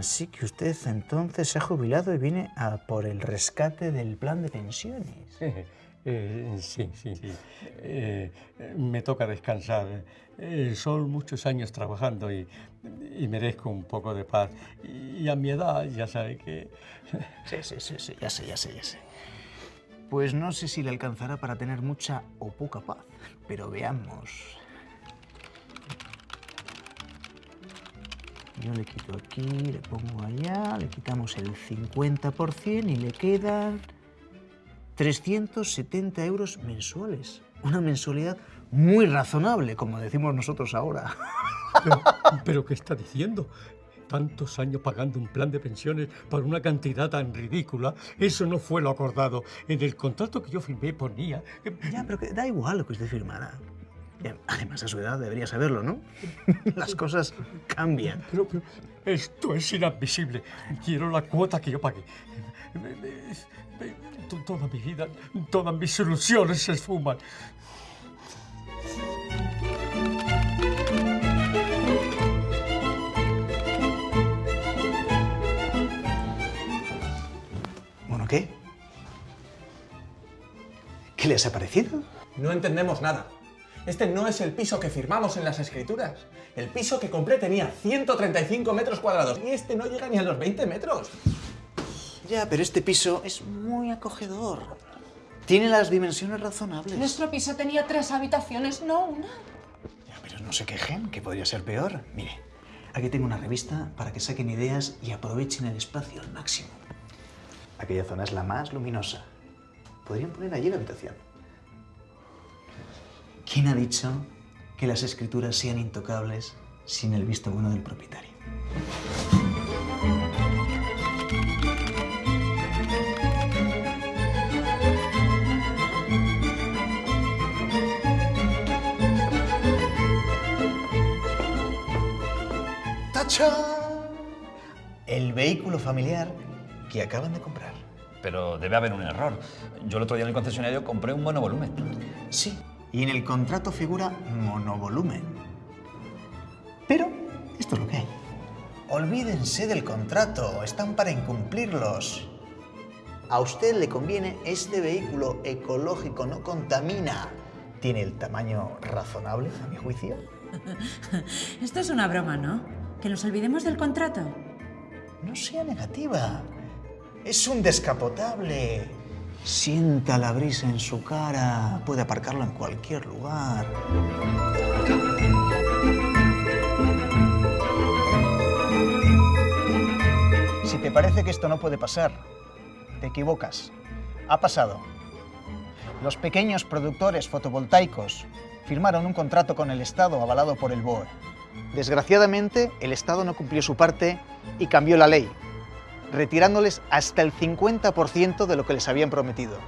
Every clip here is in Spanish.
Así que usted entonces se ha jubilado y viene a por el rescate del plan de pensiones. Eh, sí, sí, sí. Eh, me toca descansar. Eh, son muchos años trabajando y, y, merezco un poco de paz. Y a mi edad ya sabe que... Sí, sí, sí, sí, ya sé, ya sé, ya sé. Pues no sé si le alcanzará para tener mucha o poca paz, pero veamos. Yo le quito aquí, le pongo allá, le quitamos el 50% y le quedan 370 euros mensuales. Una mensualidad muy razonable, como decimos nosotros ahora. Pero, ¿pero qué está diciendo? tantos años pagando un plan de pensiones para una cantidad tan ridícula, eso no fue lo acordado. En el contrato que yo firmé ponía... Ya, pero que da igual lo que usted firmara. Además, a su edad debería saberlo, ¿no? Las cosas cambian. Pero, pero, esto es inadmisible. Quiero la cuota que yo pagué. Toda mi vida, todas mis ilusiones se esfuman. Bueno, ¿qué? ¿Qué les ha parecido? No entendemos nada. Este no es el piso que firmamos en las escrituras. El piso que compré tenía 135 metros cuadrados y este no llega ni a los 20 metros. Ya, pero este piso es muy acogedor. Tiene las dimensiones razonables. Nuestro piso tenía tres habitaciones, no una. Ya, pero no se quejen, que podría ser peor. Mire, aquí tengo una revista para que saquen ideas y aprovechen el espacio al máximo. Aquella zona es la más luminosa. Podrían poner allí la habitación. ¿Quién ha dicho que las escrituras sean intocables sin el visto bueno del propietario? ¡Tachán! El vehículo familiar que acaban de comprar. Pero debe haber un error. Yo el otro día en el concesionario compré un monovolumen. Sí, y en el contrato figura monovolumen. Pero esto es lo que hay. Olvídense del contrato, están para incumplirlos. A usted le conviene este vehículo ecológico, no contamina. Tiene el tamaño razonable, a mi juicio. Esto es una broma, ¿no? Que nos olvidemos del contrato. No sea negativa. Es un descapotable. Sienta la brisa en su cara. Puede aparcarlo en cualquier lugar. Si te parece que esto no puede pasar, te equivocas. Ha pasado. Los pequeños productores fotovoltaicos firmaron un contrato con el Estado avalado por el BOE. Desgraciadamente, el Estado no cumplió su parte y cambió la ley, retirándoles hasta el 50% de lo que les habían prometido.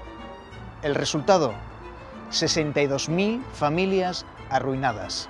El resultado, 62.000 familias arruinadas.